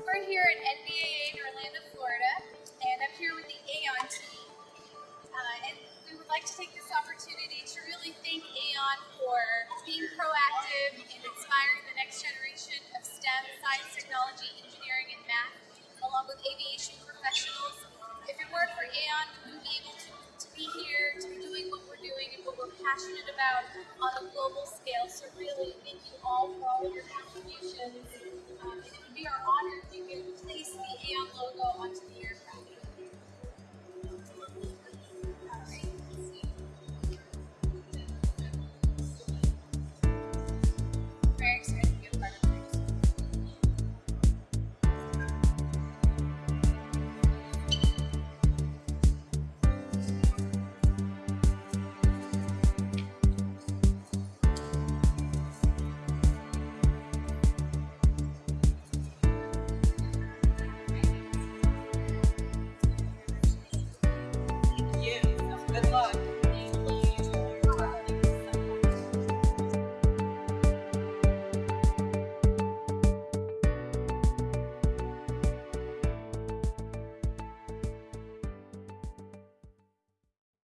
We're here at NBAA in Orlando, Florida, and I'm here with the Aon team. Uh, and we would like to take this opportunity to really thank Aon for being proactive in inspiring the next generation of STEM, science, technology, engineering, and math, along with aviation professionals. If it weren't for Aon, we wouldn't be able to, to be here, to be doing what we're doing and what we're passionate about on a global scale. So really, Good luck.